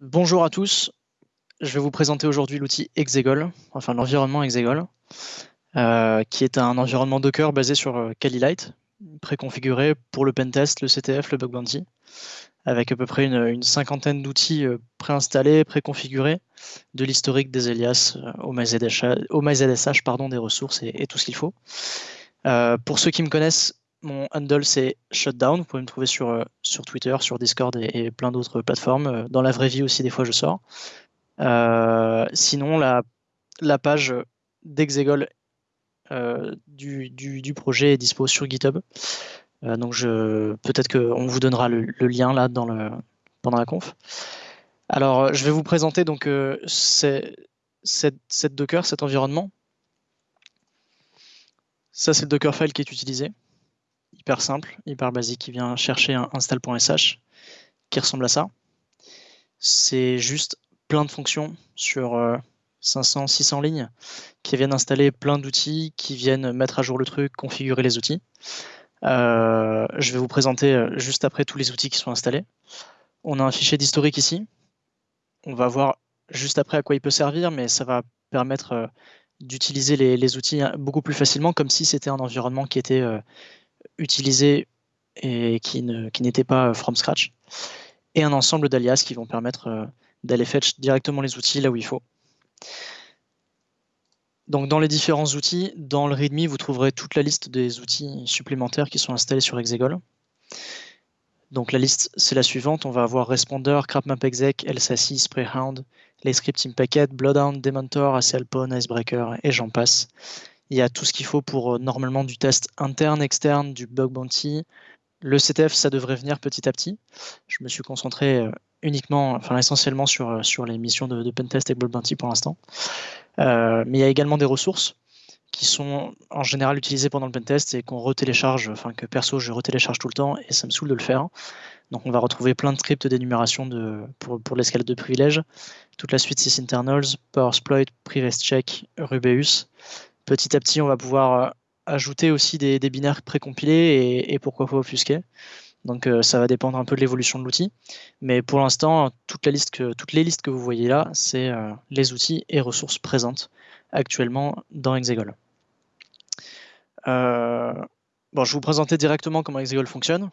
Bonjour à tous, je vais vous présenter aujourd'hui l'outil Exegol, enfin l'environnement Exegol, euh, qui est un environnement Docker basé sur euh, Kali Lite, préconfiguré pour le pentest, le CTF, le bug bounty, avec à peu près une, cinquantaine d'outils euh, préinstallés, préconfigurés, de l'historique des alias au MyZSH, pardon, des ressources et, tout ce qu'il faut. pour ceux qui me connaissent, mon handle c'est Shutdown. Vous pouvez me trouver sur, sur Twitter, sur Discord et, plein d'autres plateformes. Dans la vraie vie aussi, des fois je sors. sinon, la, page d'Exegol euh, du, projet est dispo sur GitHub. Euh, donc peut-être qu'on vous donnera le, lien là dans pendant la conf. Alors je vais vous présenter donc euh, cette, Docker, cet environnement. C'est le Dockerfile qui est utilisé. Hyper simple, hyper basique, qui vient chercher un install.sh qui ressemble à ça. C'est juste plein de fonctions sur 500, 600 lignes, qui viennent installer plein d'outils, qui viennent mettre à jour le truc, configurer les outils. Euh, je vais vous présenter euh, juste après tous les outils qui sont installés. On a un fichier d'historique ici. On va voir juste après à quoi il peut servir, mais ça va permettre euh, d'utiliser les, outils hein, beaucoup plus facilement, comme si c'était un environnement qui était utilisé et qui n'était pas from scratch. Et un ensemble d'alias qui vont permettre d'aller fetch directement les outils là où il faut. Donc dans les différents outils, dans le README, vous trouverez toute la liste des outils supplémentaires qui sont installés sur Exegol. Donc la liste, c'est la suivante. On va avoir Responder, CrapMapExec, LSASI, Sprayhound, les scripts Packet, Bloodhound, Dementor, ACLPwn, Icebreaker, et j'en passe. Il y a tout ce qu'il faut pour euh, normalement du test interne, externe, du bug bounty. Le CTF, ça devrait venir petit à petit. Je me suis concentré euh, uniquement, enfin essentiellement sur, euh, sur les missions de, pentest et bug bounty pour l'instant. Mais il y a également des ressources qui sont en général utilisées pendant le pentest et qu'on retélécharge, enfin que perso je retélécharge tout le temps et ça me saoule de le faire. Donc on va retrouver plein de scripts d'énumération de, pour, pour l'escalade de privilèges, toute la suite sysinternals, powersploit, privacheck, rubeus. Petit à petit on va pouvoir euh, ajouter aussi des, binaires précompilés et, et pourquoi pas offusquer. Donc euh, ça va dépendre un peu de l'évolution de l'outil. Mais pour l'instant, toutes les listes que vous voyez là, c'est euh, les outils et ressources présentes actuellement dans Exegol. Je vais vous présenter directement comment Exegol fonctionne,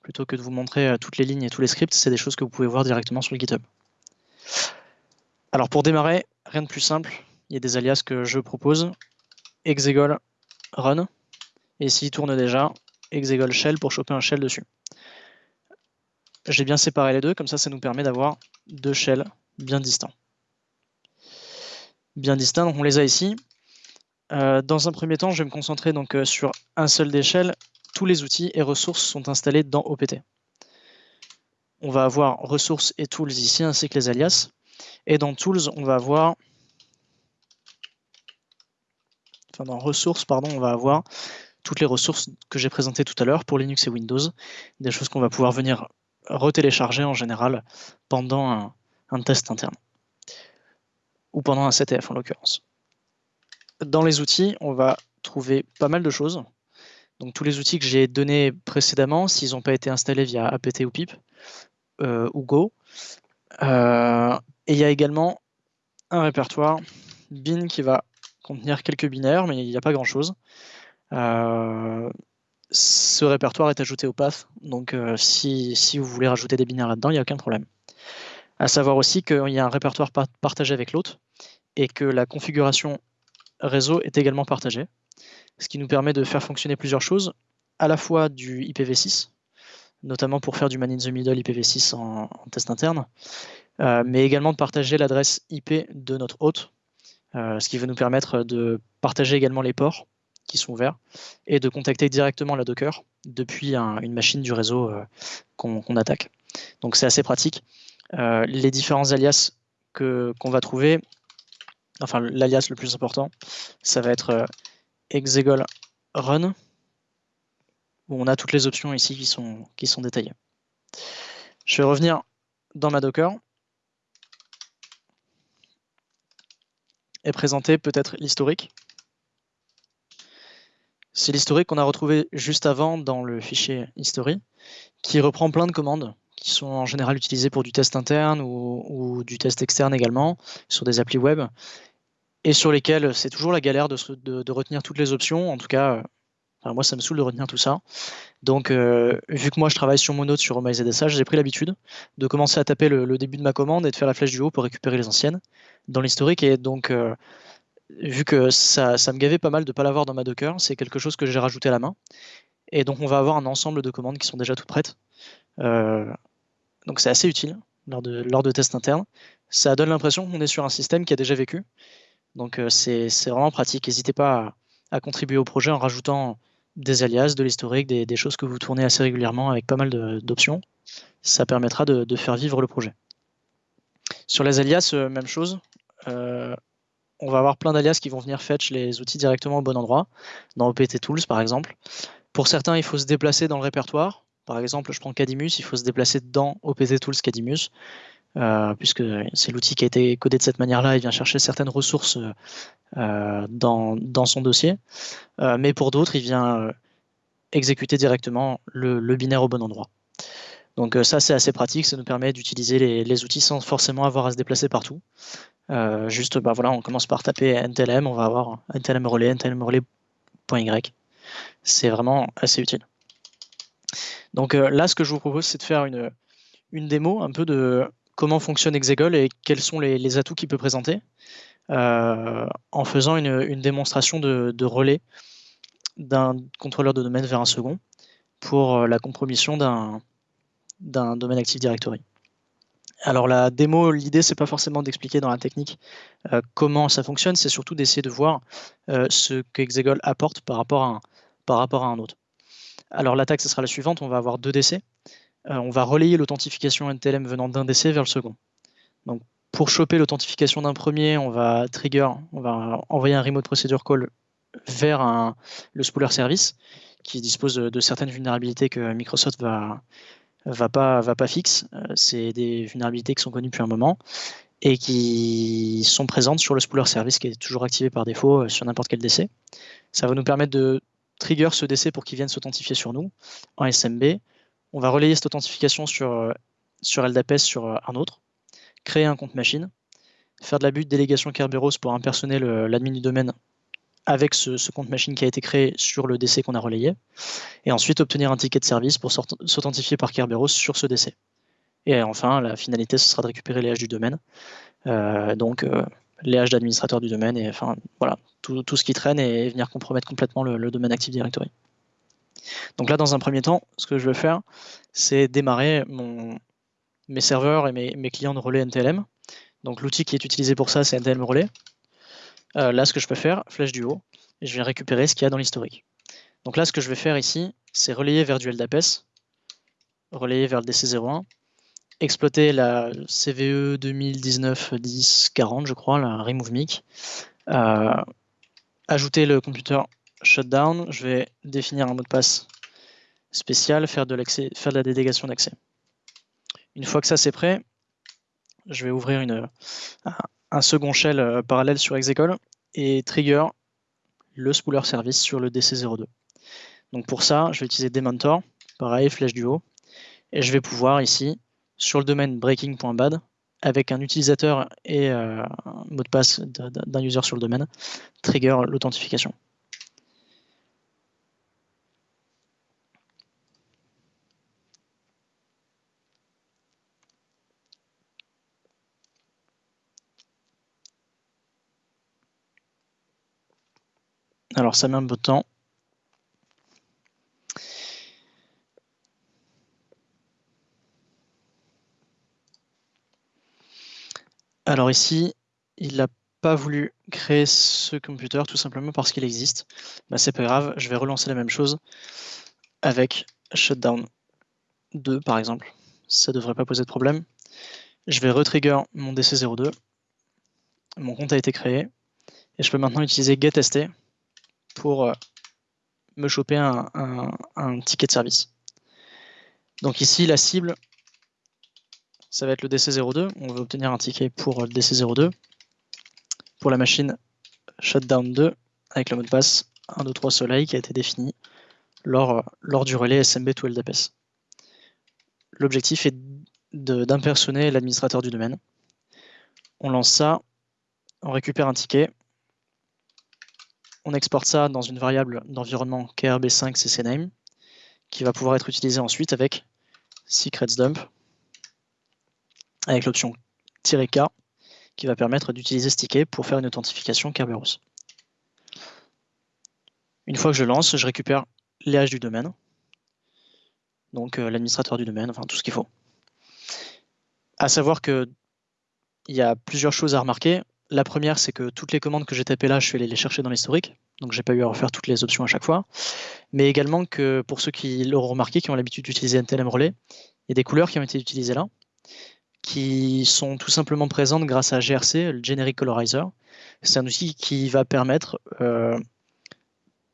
plutôt que de vous montrer toutes les lignes et tous les scripts. C'est des choses que vous pouvez voir directement sur le GitHub. Alors pour démarrer, rien de plus simple. Il y a des alias que je propose. Exegol run. Et s'il tourne déjà, Exegol shell pour choper un shell dessus. J'ai bien séparé les deux, comme ça, ça nous permet d'avoir deux shells bien distants. Bien distincts, donc on les a ici. Euh, dans un premier temps, je vais me concentrer donc euh, sur un seul des shells. Tous les outils et ressources sont installés dans OPT. On va avoir ressources et tools ici, ainsi que les alias. Et dans tools, on va avoir enfin dans ressources, pardon, on va avoir toutes les ressources que j'ai présentées tout à l'heure pour Linux et Windows, des choses qu'on va pouvoir venir retélécharger en général pendant un, test interne ou pendant un CTF en l'occurrence. Dans les outils, on va trouver pas mal de choses. Donc tous les outils que j'ai donnés précédemment, s'ils n'ont pas été installés via apt ou pip euh, ou go. Euh, et il y a également un répertoire bin qui va contenir quelques binaires, mais il n'y a pas grand-chose. Euh, ce répertoire est ajouté au path, donc euh, si, vous voulez rajouter des binaires là-dedans, il n'y a aucun problème. À savoir aussi qu'il y a un répertoire partagé avec l'autre et que la configuration réseau est également partagée, ce qui nous permet de faire fonctionner plusieurs choses, à la fois du IPv6, notamment pour faire du man in the middle IPv6 en, test interne, euh, mais également de partager l'adresse IP de notre hôte, ce qui va nous permettre de partager également les ports qui sont ouverts et de contacter directement la Docker depuis une machine du réseau euh, qu'on attaque. Donc c'est assez pratique. Euh, les différents alias qu'on va trouver, enfin l'alias le plus important, ça va être euh, exegol run, où on a toutes les options ici qui sont détaillées. Je vais revenir dans ma Docker et présenter peut-être l'historique. C'est l'historique qu'on a retrouvé juste avant dans le fichier history, qui reprend plein de commandes qui sont en général utilisés pour du test interne ou, du test externe également, sur des applis web, et sur lesquels c'est toujours la galère de, retenir toutes les options. En tout cas, moi, ça me saoule de retenir tout ça. Donc, vu que moi, je travaille sur mon note sur OMyZSH, j'ai pris l'habitude de commencer à taper le, début de ma commande et de faire la flèche du haut pour récupérer les anciennes dans l'historique. Et donc, vu que ça, me gavait pas mal de ne pas l'avoir dans ma Docker, c'est quelque chose que j'ai rajouté à la main. Et donc on va avoir un ensemble de commandes qui sont déjà toutes prêtes. Euh, donc c'est assez utile lors de, tests internes. Ça donne l'impression qu'on est sur un système qui a déjà vécu. Donc euh, c'est vraiment pratique. N'hésitez pas à, contribuer au projet en rajoutant des alias, de l'historique, des, choses que vous tournez assez régulièrement avec pas mal d'options. Ça permettra de, faire vivre le projet. Sur les alias, euh, même chose on va avoir plein d'alias qui vont venir fetch les outils directement au bon endroit, dans OPT Tools par exemple. Pour certains, il faut se déplacer dans le répertoire. Par exemple, je prends Cadimus, il faut se déplacer dans OPT Tools Cadimus, euh, puisque c'est l'outil qui a été codé de cette manière-là, il vient chercher certaines ressources euh, dans, son dossier. Euh, mais pour d'autres, il vient exécuter directement le, binaire au bon endroit. Donc ça, c'est assez pratique, ça nous permet d'utiliser les, les, outils sans forcément avoir à se déplacer partout. Euh, juste, bah voilà, on commence par taper NTLM, on va avoir NTLM relais, NTLM relais.y. C'est vraiment assez utile. Donc euh, là, ce que je vous propose, c'est de faire une, une démo un peu de comment fonctionne Exegol et quels sont les, atouts qu'il peut présenter euh, en faisant une, démonstration de, relais d'un contrôleur de domaine vers un second pour la compromission d'un domaine Active Directory. Alors la démo, l'idée c'est pas forcément d'expliquer dans la technique euh, comment ça fonctionne, c'est surtout d'essayer de voir euh, ce que Exegol apporte par rapport à un, par rapport à un autre. Alors l'attaque, ce sera la suivante, on va avoir deux décès. Euh, on va relayer l'authentification NTLM venant d'un décès vers le second. Donc pour choper l'authentification d'un premier, on va trigger, on va envoyer un remote procedure call vers le spooler service qui dispose de certaines vulnérabilités que Microsoft va, va pas, va pas fixe. Euh, c'est des vulnérabilités qui sont connues depuis un moment et qui sont présentes sur le spooler service qui est toujours activé par défaut euh, sur n'importe quel DC. Ça va nous permettre de trigger ce DC pour qu'il vienne s'authentifier sur nous en SMB. On va relayer cette authentification sur, euh, sur sur un autre, créer un compte machine, faire de la de délégation Kerberos pour impersoner l'admin du domaine avec ce, compte machine qui a été créé sur le DC qu'on a relayé, et ensuite obtenir un ticket de service pour s'authentifier par Kerberos sur ce DC. Et enfin, la finalité, ce sera de récupérer les hash du domaine, euh, donc euh, les hash d'administrateur du domaine, et enfin voilà, tout, ce qui traîne et venir compromettre complètement le, domaine Active Directory. Donc là, dans un premier temps, ce que je veux faire, c'est démarrer mes serveurs et mes, clients de relais NTLM. Donc l'outil qui est utilisé pour ça, c'est NTLM Relais. Euh, là, ce que je peux faire, flèche du haut, et je vais récupérer ce qu'il y a dans l'historique. Donc là, ce que je vais faire ici, c'est relayer vers du LDAPS, relayer vers le DC01, exploiter la CVE 2019-10-40, je crois, la remove mic, euh, ajouter le computer shutdown, je vais définir un mot de passe spécial, faire de, la délégation d'accès. Une fois que ça c'est prêt, je vais ouvrir un second shell euh, parallèle sur Execol et trigger le spooler service sur le DC02. Donc pour ça, je vais utiliser Dementor, pareil, flèche du haut, et je vais pouvoir ici, sur le domaine breaking.bad, avec un utilisateur et euh, un mot de passe d'un user sur le domaine, trigger l'authentification. Alors ça met un peu de temps. Alors ici, il n'a pas voulu créer ce computer tout simplement parce qu'il existe. Bah, c'est pas grave, je vais relancer la même chose avec shutdown 2 par exemple. Ça ne devrait pas poser de problème. Je vais retrigger mon DC02. Mon compte a été créé. Et je peux maintenant utiliser getST pour euh, me choper un, ticket de service. Donc ici, la cible, ça va être le DC02. On veut obtenir un ticket pour le DC02. Pour la machine Shutdown 2, avec le mot de passe 123 soleil qui a été défini lors, lors du relais SMB to LDPS. l'objectif est d'impersonner l'administrateur du domaine. On lance ça, on récupère un ticket, on exporte ça dans une variable d'environnement krb5 ccname qui va pouvoir être utilisée ensuite avec secretsDump avec l'option "-k" qui va permettre d'utiliser ce ticket pour faire une authentification Kerberos. Une fois que je lance, je récupère les du domaine, donc euh, l'administrateur du domaine, enfin tout ce qu'il faut. À savoir que il y a plusieurs choses à remarquer. La première, c'est que toutes les commandes que j'ai tapées là, je suis allé les chercher dans l'historique, donc j'ai pas eu à refaire toutes les options à chaque fois. Mais également que pour ceux qui l'auront remarqué, qui ont l'habitude d'utiliser NTLM Relay, il y a des couleurs qui ont été utilisées là, qui sont tout simplement présentes grâce à GRC, le Generic Colorizer. C'est un outil qui va permettre, euh,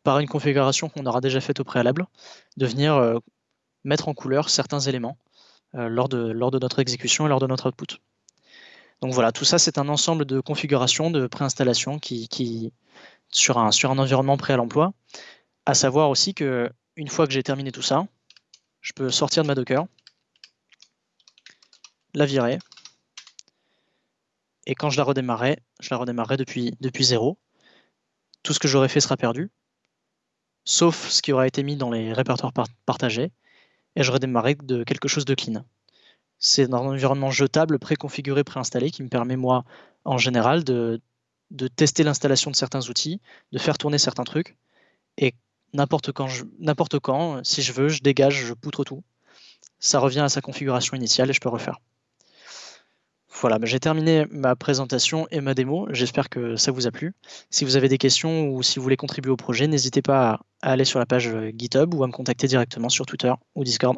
par une configuration qu'on aura déjà faite au préalable, de venir euh, mettre en couleur certains éléments euh, lors de notre exécution et lors de notre output. Donc voilà, tout ça c'est un ensemble de configurations, de préinstallation qui, sur, un, environnement prêt à l'emploi. À savoir aussi que une fois que j'ai terminé tout ça, je peux sortir de ma Docker, la virer. Et quand je la redémarrerai, je la redémarrerai depuis, zéro. Tout ce que j'aurais fait sera perdu, sauf ce qui aura été mis dans les répertoires partagés, et je redémarrerai de quelque chose de clean. C'est un environnement jetable, préconfiguré, préinstallé, qui me permet, moi, en général, de, tester l'installation de certains outils, de faire tourner certains trucs, et n'importe quand, si je veux, je dégage, je poutre tout. Ça revient à sa configuration initiale et je peux refaire. Voilà, j'ai terminé ma présentation et ma démo. J'espère que ça vous a plu. Si vous avez des questions ou si vous voulez contribuer au projet, n'hésitez pas à aller sur la page GitHub ou à me contacter directement sur Twitter ou Discord.